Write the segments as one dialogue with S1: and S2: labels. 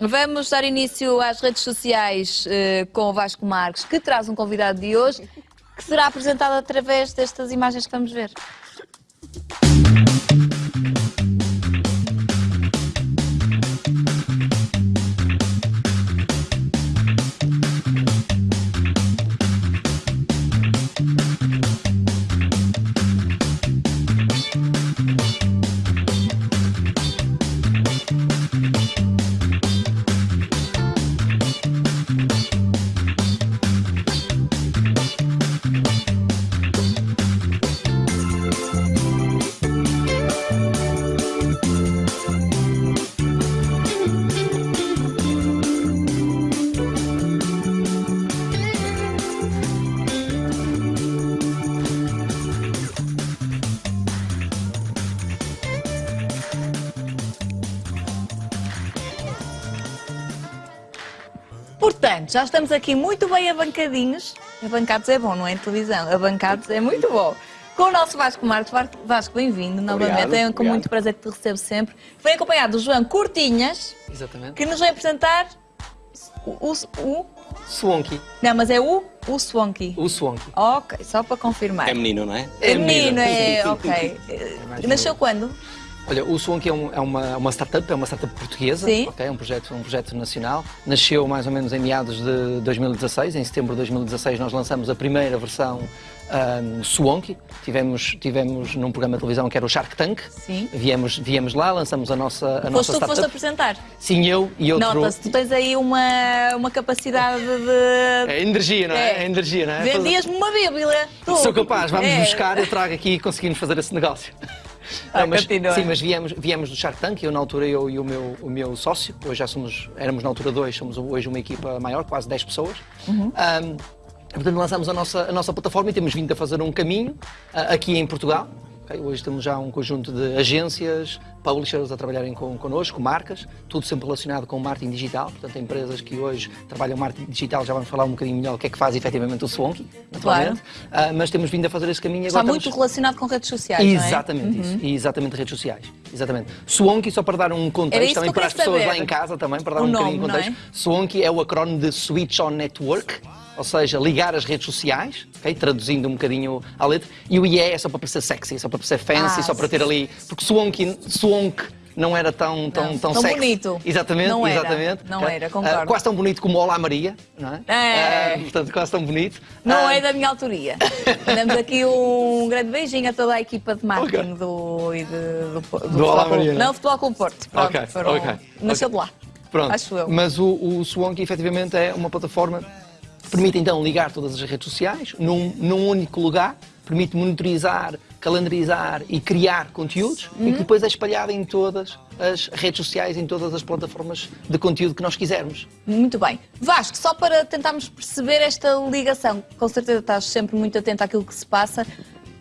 S1: Vamos dar início às redes sociais eh, com o Vasco Marques, que traz um convidado de hoje, que será apresentado através destas imagens que vamos ver. Portanto, já estamos aqui muito bem abancadinhos. Abancados é bom, não é em televisão. Abancados é muito bom. Com o nosso Vasco Marques. Vasco, bem-vindo novamente. É com
S2: obrigado.
S1: muito prazer que te recebo sempre. Vem acompanhado do João Curtinhas,
S2: Exatamente.
S1: que nos vai apresentar o... o, o-
S2: Swanky.
S1: não, mas é o, o Swanky.
S2: O Swanky.
S1: Ok, só para confirmar.
S3: É menino, não é?
S1: É menino,
S2: menino.
S1: é, ok. Nasceu quando?
S2: Olha, o Swanky é, um- é uma, uma startup, é uma startup portuguesa,
S1: Sim.
S2: ok? É um projeto, um projeto nacional. Nasceu mais ou menos em meados de 2016. Em setembro de 2016 nós lançamos a primeira versão um, Swanky. Tivemos, tivemos num programa de televisão que era o Shark Tank.
S1: Sim.
S2: Viemos, viemos lá, lançamos a nossa, a
S1: Foste
S2: nossa
S1: tu que foste
S2: startup.
S1: apresentar.
S2: Sim, eu e outro...
S1: Nota-se, tu tens aí uma, uma capacidade de...
S2: É energia, não é?
S1: É.
S2: É energia, não é?
S1: Vendias-me uma bíblia. Tu.
S2: Sou capaz, vamos
S1: É.
S2: buscar, eu trago aqui e conseguimos fazer esse negócio.
S1: Ah,
S2: mas,
S1: continua.
S2: sim, mas viemos, viemos do Shark Tank, eu na altura eu e o meu, o meu sócio, hoje já somos, éramos na altura dois, somos hoje uma equipa maior, quase 10 pessoas.
S1: Uhum.
S2: Ahm, portanto, lançamos a nossa, a nossa plataforma e temos vindo a fazer um caminho ah, aqui em Portugal. Ok? Hoje temos já um conjunto de agências, publishers a trabalharem com, connosco, marcas, tudo sempre relacionado com marketing digital, portanto empresas que hoje trabalham marketing digital, já vamos falar um bocadinho melhor o que é que faz efetivamente o Swanky, naturalmente, Ah, mas temos vindo a fazer esse caminho
S1: Está
S2: agora
S1: muito
S2: estamos-
S1: relacionado com redes sociais, não é?
S2: Exatamente isso, e exatamente redes sociais. Exatamente. Swanky, só para dar um contexto, também para as pessoas
S1: saber.
S2: lá em casa, também para dar
S1: O
S2: um
S1: nome,
S2: bocadinho de
S1: é?
S2: contexto. Swanky é o acrónimo de Switch On Network, ou seja, ligar as redes sociais, ok? traduzindo um bocadinho a letra, e o IE é só para parecer sexy, só para parecer fancy,
S1: Ah,
S2: só para ter ali. Porque Swanky, Swank não era tão, tão,
S1: Não,
S2: tão,
S1: tão
S2: sexy.
S1: bonito.
S2: Exatamente,
S1: Não era,
S2: exatamente.
S1: não
S2: ok?
S1: era, concordo.
S2: Ah, quase tão bonito como Olá Maria, não é?
S1: É.
S2: Ah, portanto, quase tão bonito.
S1: Não
S2: Ah,
S1: é da minha autoria. Mandamos aqui um grande beijinho a toda a equipa de marketing do, e de, do, do, Futebol
S2: Olá,
S1: Clube-
S2: Mariana.
S1: Não, Futebol Clube Porto. Pronto,
S2: Ok,
S1: foram-
S2: ok,
S1: Nasceu de lá.
S2: Pronto.
S1: Acho eu.
S2: Mas o, o efetivamente é uma plataforma permite então ligar todas as redes sociais num, num único lugar, permite monitorizar, calendarizar e criar conteúdos e
S1: Uhum.
S2: que depois é espalhado em todas as redes sociais, em todas as plataformas de conteúdo que nós quisermos.
S1: Muito bem. Vasco, só para tentarmos perceber esta ligação, com certeza estás sempre muito atento àquilo que se passa.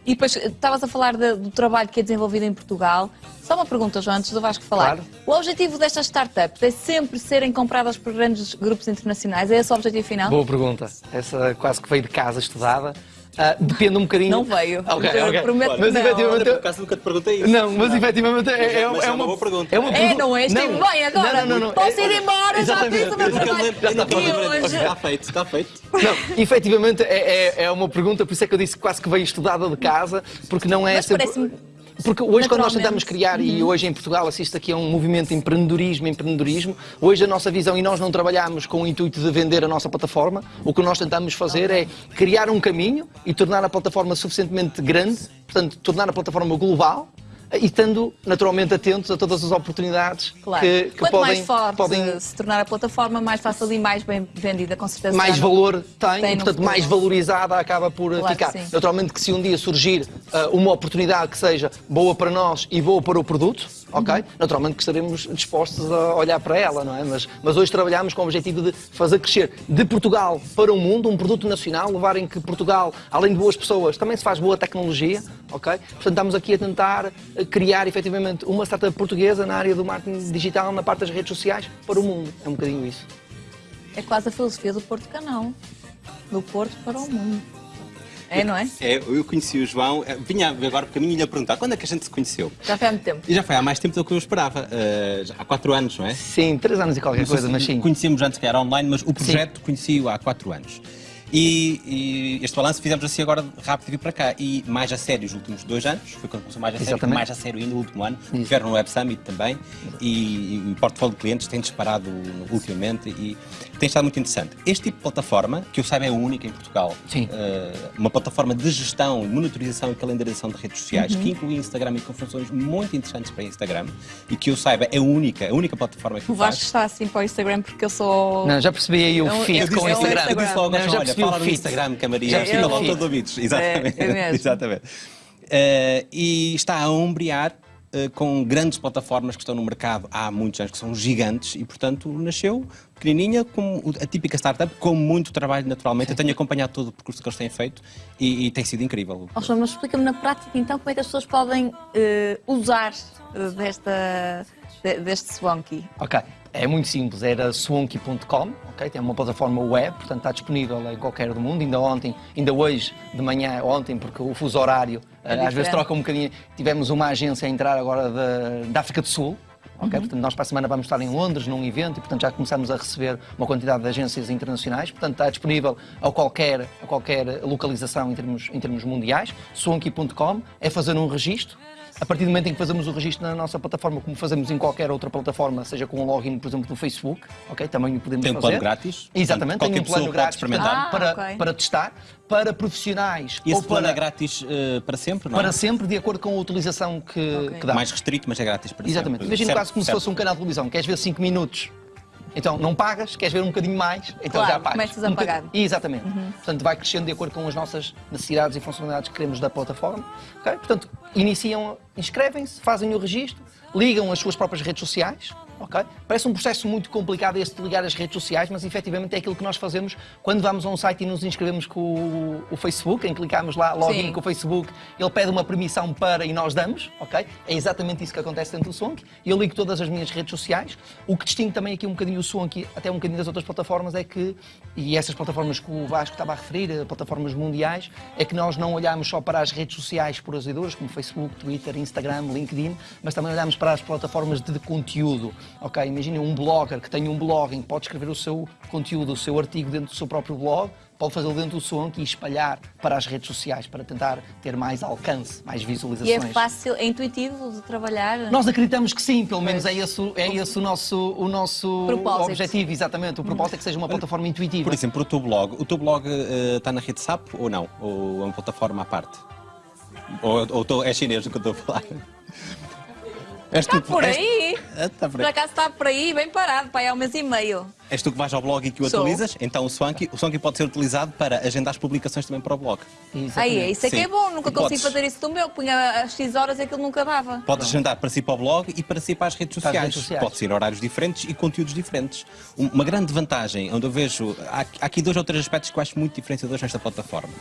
S1: E depois eh, estavas a falar de- do trabalho que é desenvolvido em Portugal. Só uma pergunta, João, antes do Vasco falar.
S2: Claro.
S1: O objetivo destas startups é sempre serem compradas por grandes grupos internacionais? É esse o objetivo final?
S2: Boa pergunta. Essa quase que veio de casa estudada. Ah, depende um bocadinho.
S1: Não veio.
S2: Ok,
S1: Eu
S2: ok.
S1: prometo que
S2: Mas
S1: não.
S2: Efetivamente.
S3: por acaso nunca te perguntei isso.
S2: Não, mas efetivamente é, é,
S3: Mas
S2: é
S3: é uma boa pergunta.
S2: É, uma
S1: É,
S2: pergunta-
S1: não é? Estive
S2: Não.
S1: bem agora.
S2: Não, não, não, não.
S1: Posso ir
S2: É-
S1: embora, já
S2: Exatamente.
S1: fiz o meu trabalho.
S3: Já está
S1: hoje-
S3: Está feito, está feito.
S2: Não, efetivamente é, é, é uma pergunta, por isso é que eu disse quase que veio estudada de casa, porque não é
S1: Mas
S2: sempre. Porque hoje, quando nós tentamos criar, e hoje em Portugal assiste aqui a um movimento de empreendedorismo, empreendedorismo, hoje a nossa visão, e nós não trabalhamos com o intuito de vender a nossa plataforma, o que nós tentamos fazer é criar um caminho e tornar a plataforma suficientemente grande, portanto, tornar a plataforma global, e estando naturalmente atentos a todas as oportunidades
S1: Claro.
S2: que, que
S1: Quanto
S2: podem,
S1: mais forte
S2: podem
S1: se tornar a plataforma, mais fácil e mais bem vendida, com certeza.
S2: mais valor tem,
S1: tem
S2: e portanto mais valorizada acaba por
S1: Claro
S2: ficar. Naturalmente que se um dia surgir ah, uma oportunidade que seja boa para nós e boa para o produto, ok? Naturalmente que estaremos dispostos a olhar para ela, não é? Mas, mas hoje trabalhamos com o objetivo de fazer crescer de Portugal para o mundo um produto nacional, levar em que Portugal, além de boas pessoas, também se faz boa tecnologia, ok? Portanto estamos aqui a tentar eh, criar efetivamente uma startup portuguesa na área do marketing digital, na parte das redes sociais, para o mundo. É um bocadinho isso.
S1: É quase a filosofia do Porto Canal. Do Porto para o mundo. É, não é?
S3: É, eu conheci o João, eh, vinha agora por caminho e lhe a perguntar quando é que a gente se conheceu?
S1: Já foi há muito tempo.
S3: E já foi há mais tempo do que eu esperava, já há quatro anos, não é?
S2: Sim, três anos e qualquer coisa, mas sim.
S3: Conhecíamos antes que era online, mas o projeto conheci-o há quatro anos. E, e este balanço fizemos assim agora rápido de vir para cá. E mais a sério os últimos dois anos, foi quando começou mais a sério, mais a sério ainda o último ano. Tiveram no Web Summit também e, e o portfólio de clientes tem disparado ultimamente e tem estado muito interessante. Este tipo de plataforma, que eu saiba é a única em Portugal,
S2: Sim.
S3: eh, uma plataforma de gestão, monitorização e calendarização de redes sociais,
S2: Uhum.
S3: que inclui Instagram e com funções muito interessantes para Instagram e que eu saiba é a única, a única plataforma que
S1: O
S3: o faz.
S1: Vasco está assim para o Instagram porque eu sou.
S2: Não, já percebi aí o
S1: É um-
S2: feed
S1: eu
S2: com o
S1: disse- é um
S2: Instagram.
S3: Eu disse logo,
S2: Não, já
S3: olha, fala no. Instagram que a Maria
S2: Já
S3: fica
S2: percebi o
S3: volta de ouvidos. Exatamente.
S1: É.
S3: Exatamente. Eh, e está a ombrear eh, com grandes plataformas que estão no mercado há muitos anos, que são gigantes, e portanto nasceu pequenininha, como a típica startup, com muito trabalho naturalmente. Eu tenho acompanhado todo o percurso que eles têm feito e, e tem sido incrível.
S1: João, mas explica-me na prática então como é que as pessoas podem eh, usar desta, de- deste Swanky.
S2: Ok, é muito simples, era swanky.com, ok? Tem uma plataforma web, portanto está disponível em qualquer do mundo. Ainda ontem, ainda hoje de manhã, ontem, porque o fuso horário
S1: É
S2: eh, às vezes troca um bocadinho. Tivemos uma agência a entrar agora da, da África do Sul. Ok?
S1: Uhum.
S2: Portanto, nós para a semana vamos estar em Londres num evento e, portanto, já começamos a receber uma quantidade de agências internacionais. Portanto, está disponível a qualquer, a qualquer localização em termos, em termos mundiais. Swanky.com é fazer um registro. A partir do momento em que fazemos o registro na nossa plataforma, como fazemos em qualquer outra plataforma, seja com um login, por exemplo, do Facebook, ok? Também o podemos
S3: Tem um
S2: fazer.
S3: plano grátis?
S2: Exatamente,
S3: Portanto,
S2: tem um
S3: qualquer
S2: plano grátis para,
S1: Ah,
S2: para,
S1: ok.
S2: para testar, para profissionais
S3: E esse
S2: ou
S3: plano
S2: para,
S3: é grátis eh, para sempre, não é?
S2: para sempre, de acordo com a utilização que,
S1: Ok.
S2: que dá.
S3: Mais restrito, mas é grátis para
S2: Exatamente.
S3: sempre.
S2: Imagina
S3: Certo,
S2: quase como
S3: certo.
S2: se fosse um canal de televisão. Queres ver 5 minutos? Então não pagas, queres ver um bocadinho mais, então
S1: Claro,
S2: já pagas.
S1: começas a
S2: Um
S1: pagar.
S2: bocadinho- Exatamente. Portanto, vai crescendo de acordo com as nossas necessidades e funcionalidades que queremos da plataforma. ok? Portanto, iniciam, inscrevem-se, fazem o registro, ligam as suas próprias redes sociais. Ok? Parece um processo muito complicado este de ligar as redes sociais, mas efetivamente é aquilo que nós fazemos quando vamos a um site e nos inscrevemos com o, o Facebook, em clicamos lá login
S1: Sim.
S2: com o Facebook, ele pede uma permissão para e nós damos, ok? É exatamente isso que acontece dentro do Swank. Eu ligo todas as minhas redes sociais. O que distingue também aqui um bocadinho o Swank, até um bocadinho das outras plataformas, é que, e essas plataformas que o Vasco estava a referir, eh, plataformas mundiais, é que nós não olhamos só para as redes sociais e duras, como Facebook, Twitter, Instagram, LinkedIn, mas também olhamos para as plataformas de conteúdo, ok? Imaginem um blogger que tem um blog em que pode escrever o seu conteúdo, o seu artigo dentro do seu próprio blog, pode fazê-lo dentro do Swank e espalhar para as redes sociais, para tentar ter mais alcance, mais
S1: E é
S2: visualizações.
S1: fácil, é intuitivo de trabalhar.
S2: Nós acreditamos que sim, pelo menos é esse, o- é esse o nosso, o nosso
S1: Propósito.
S2: objetivo, exatamente. O propósito é que seja uma plataforma intuitiva.
S3: Por exemplo, o teu blog, o teu blog eh, está na rede SAP ou não? Ou é uma plataforma à parte? Ou, ou tô- é chinês o que eu estou a falar? És
S1: Está
S3: tu-
S1: por
S3: és-
S1: aí.
S3: Ah, tá por
S1: Por
S3: aí.
S1: acaso está por aí, bem parado, pai, há um mês e meio.
S3: És tu que vais ao blog e que o
S1: Sou.
S3: atualizas? Então o Swanky, o Swanky pode ser utilizado para agendar as publicações também para o blog.
S2: Exatamente.
S1: Aí é, isso é que é bom, nunca
S3: E
S1: consegui
S3: podes-
S1: fazer isso do meu. Punha às X horas e aquilo nunca dava.
S3: Podes agendar para si para o blog e para si para as redes sociais.
S2: redes sociais.
S3: Pode ser horários diferentes e conteúdos diferentes. Um- Uma grande vantagem, onde eu vejo. Há, há aqui dois ou três aspectos que eu acho muito diferenciadores nesta plataforma.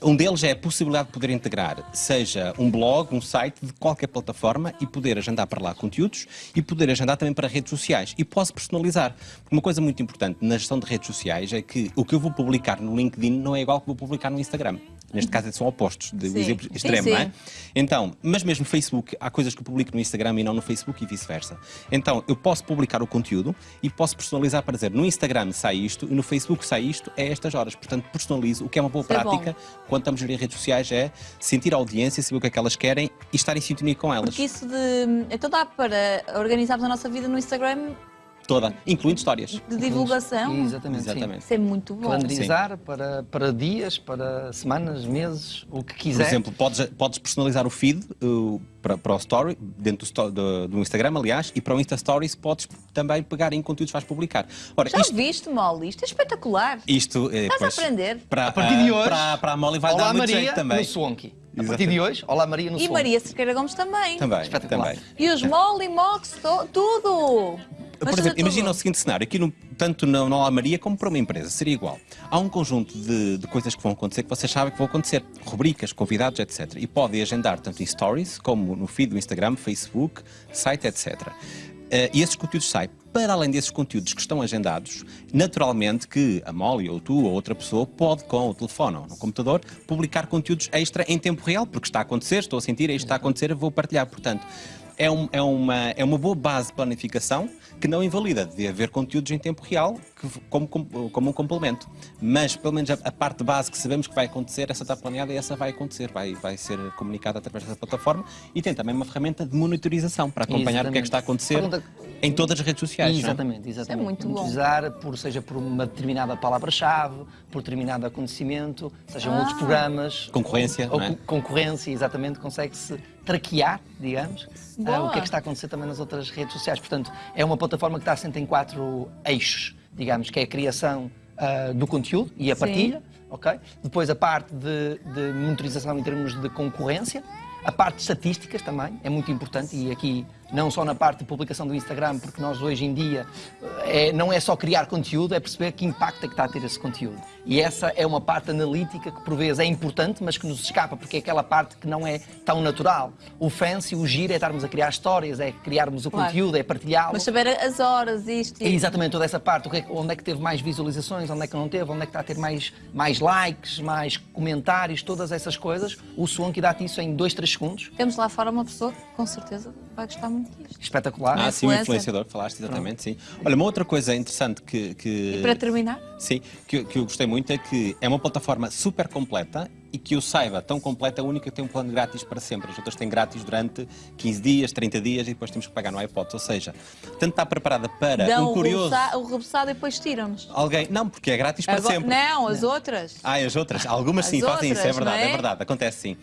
S3: Um deles é a possibilidade de poder integrar, seja um blog, um site de qualquer plataforma e poder agendar para lá conteúdos e poder agendar também para redes sociais. E posso personalizar. Uma coisa muito importante na gestão de redes sociais é que o que eu vou publicar no LinkedIn não é igual ao que vou publicar no Instagram. Neste caso são opostos, de um
S1: Sim.
S3: exemplo
S1: Sim,
S3: extremo,
S1: sim.
S3: não é? Então, mas mesmo no Facebook, há coisas que eu publico no Instagram e não no Facebook e vice-versa. Então, eu posso publicar o conteúdo e posso personalizar para dizer no Instagram sai isto e no Facebook sai isto a estas horas. Portanto, personalizo, o que é uma boa
S1: Isso é
S3: prática quando estamos a gerir redes sociais é sentir a audiência, saber o que é que elas querem e estar em sintonia com elas.
S1: Porque isso de. Então dá para organizarmos a nossa vida no Instagram
S3: Toda, incluindo histórias.
S1: de divulgação.
S2: Exatamente, sim.
S3: Exatamente.
S1: Isso é muito bom.
S2: Calendarizar para, para dias, para semanas, meses, o que
S3: Por
S2: quiser.
S3: exemplo, podes, podes personalizar o feed uh, para, para o story, dentro do, sto- do, do Instagram, aliás, e para o Insta Stories podes também pegar em conteúdos que vais publicar. Ora,
S1: Já
S3: isto,
S1: viste, Molly? Isto é espetacular.
S3: isto eh,
S1: Estás a
S3: pois,
S1: aprender.
S3: Para,
S2: A partir de hoje,
S3: para, para a Molly vai
S2: Olá
S3: dar muito
S2: Maria
S3: jeito também.
S2: no Swanky. A partir de hoje, Olá Maria no
S1: E
S2: Swanky.
S1: Maria Cerqueira Gomes também.
S3: Também,
S2: Espetacular.
S3: também.
S1: E os Molly, Mox, to- tudo.
S3: Por
S1: Mas
S3: exemplo,
S1: tudo.
S3: imagina o seguinte cenário, aqui no, tanto na no Olá Maria como para uma empresa, seria igual. Há um conjunto de, de coisas que vão acontecer que vocês sabem que vão acontecer, rubricas, convidados, etc. E podem agendar tanto em Stories como no feed do Instagram, Facebook, site, etc. Eh, e esses conteúdos saem para além desses conteúdos que estão agendados, naturalmente que a Molly ou tu ou outra pessoa pode, com o telefone ou no computador, publicar conteúdos extra em tempo real, porque está a acontecer, estou a sentir, isto está a acontecer, vou partilhar. Portanto, é, um- é uma, é uma boa base de planificação que não invalida de haver conteúdos em tempo real que- como, como, como um complemento. Mas, pelo menos, a, a parte base que sabemos que vai acontecer, essa está planeada e essa vai acontecer, vai, vai ser comunicada através dessa plataforma e tem também uma ferramenta de monitorização para acompanhar o que é que está a acontecer
S2: Pergunta-
S3: em todas as redes sociais. não é?
S2: Exatamente, exatamente.
S1: muito bom.
S2: Utilizar, por, seja por uma determinada palavra-chave, por determinado acontecimento, sejam
S1: Ah.
S2: outros programas.
S3: Concorrência,
S2: Ou
S3: não é?
S2: co- concorrência, exatamente, consegue-se traquear, digamos,
S1: Boa.
S2: o que é que está a acontecer também nas outras redes sociais. Portanto, é uma plataforma que está assente em quatro eixos, digamos, que é a criação ah, do conteúdo e a
S1: Sim.
S2: partilha, ok? Depois a parte de, de monitorização em termos de concorrência, a parte de estatísticas também é muito importante e aqui não só na parte de publicação do Instagram, porque nós hoje em dia eh, é, não é só criar conteúdo, é perceber que impacto é que está a ter esse conteúdo. E essa é uma parte analítica que por vezes é importante, mas que nos escapa, porque é aquela parte que não é tão natural. O fancy, o giro é estarmos a criar histórias, é criarmos o
S1: Claro.
S2: conteúdo, é partilhá-lo.
S1: Mas saber as horas, isto
S2: É
S1: e...
S2: exatamente toda essa parte, é onde é que teve mais visualizações, onde é que não teve, onde é que está a ter mais, mais likes, mais comentários, todas essas coisas. O Swanky dá-te isso em 2, 3 segundos.
S1: Temos lá fora uma pessoa que com certeza vai gostar muito.
S2: Espetacular.
S3: Ah, sim, o influenciador, falaste exatamente, sim. Olha, uma outra coisa interessante que. que...
S1: E para terminar,
S3: Sim, que, que eu gostei muito é que é uma plataforma super completa e que eu saiba, tão completa, a única que tem um plano grátis para sempre. As outras têm grátis durante 15 dias, 30 dias e depois temos que pagar no iPod. Ou seja, tanto está preparada para
S1: dão
S3: um curioso.
S1: o o reboçado e depois tiram-nos.
S3: Alguém. Não, porque é grátis para
S1: Agora-
S3: sempre.
S1: Não, as outras.
S3: Ah, as outras. Algumas
S1: As
S3: sim fazem isso, é
S1: outras,
S3: verdade,
S1: não é?
S3: é? verdade, acontece sim.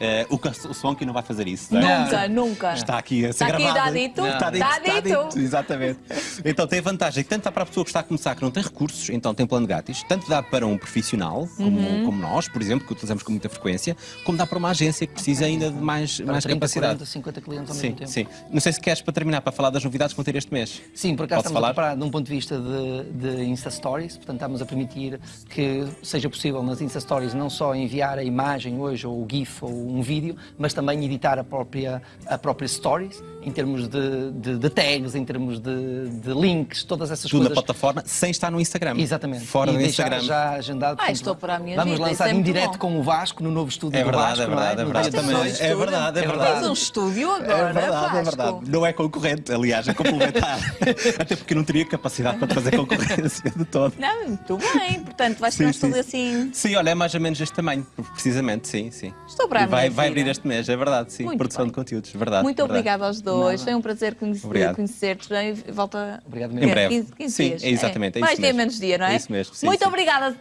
S3: Eh, o, o Swanky não vai fazer isso, não é?
S1: Nunca, nunca.
S3: Está aqui a ser
S1: Está aqui,
S3: gravado.
S1: está dito?
S3: Está dito,
S1: Está
S3: está
S1: dito.
S3: dito, exatamente. Então tem a vantagem que tanto dá para a pessoa que está a começar que não tem recursos, então tem plano grátis, tanto dá para um profissional, como,
S1: Uhum.
S3: como nós, por exemplo, que utilizamos com muita frequência, como dá para uma agência que precisa ainda de mais,
S2: Para
S3: mais
S2: 30,
S3: capacidade.
S2: 40, 50 clientes ao
S3: Sim,
S2: mesmo tempo.
S3: sim. Não sei se queres para terminar, para falar das novidades que vão ter este mês.
S2: Sim, por acaso
S3: Posso
S2: estamos
S3: falar?
S2: a preparar de um ponto de vista de, de Insta Stories, portanto estamos a permitir que seja possível nas Insta Stories não só enviar a imagem hoje, ou o GIF, ou um vídeo, mas também editar a própria, a própria Stories, em termos de, de- de tags, em termos de, de links, todas essas
S3: Tudo na
S2: coisas.
S3: plataforma, sem estar no Instagram.
S2: Exatamente.
S3: Fora
S2: e
S3: do
S2: deixar
S3: Instagram.
S2: já agendado.
S1: Ah, estou para a minha
S2: Vamos
S1: vida,
S2: lançar
S1: é
S2: em
S1: muito
S2: direto
S1: bom.
S2: com o Vasco no novo estúdio
S3: É
S2: do
S3: verdade,
S2: Vasco,
S3: é
S2: não
S3: verdade, é
S2: No
S3: verdade.
S2: dia
S3: Também.
S2: 16.
S3: É verdade, é
S2: É
S3: verdade.
S1: Tens um estúdio agora,
S3: É verdade, é verdade. Não é concorrente, aliás, é complementar. Até porque não teria capacidade para fazer concorrência de todo.
S1: Não, muito bem. Portanto, vai ser
S3: Sim,
S1: um estúdio assim.
S3: Sim, olha, é mais ou menos este tamanho, precisamente, sim, sim.
S1: Estou para a
S3: E vai, vai abrir este mês, é verdade, sim.
S1: Muito
S3: Produção
S1: bem.
S3: de conteúdos, verdade.
S1: Muito
S3: verdade.
S1: obrigada aos dois. Foi um prazer conhecer-te. Volta
S2: Obrigado
S3: Em
S2: mesmo.
S3: breve.
S1: 15, 15
S3: Sim,
S1: dias.
S3: é exatamente, é
S1: Mais dia, menos dia, não é?
S3: É isso mesmo, sim,
S1: Muito
S3: sim.
S1: obrigada.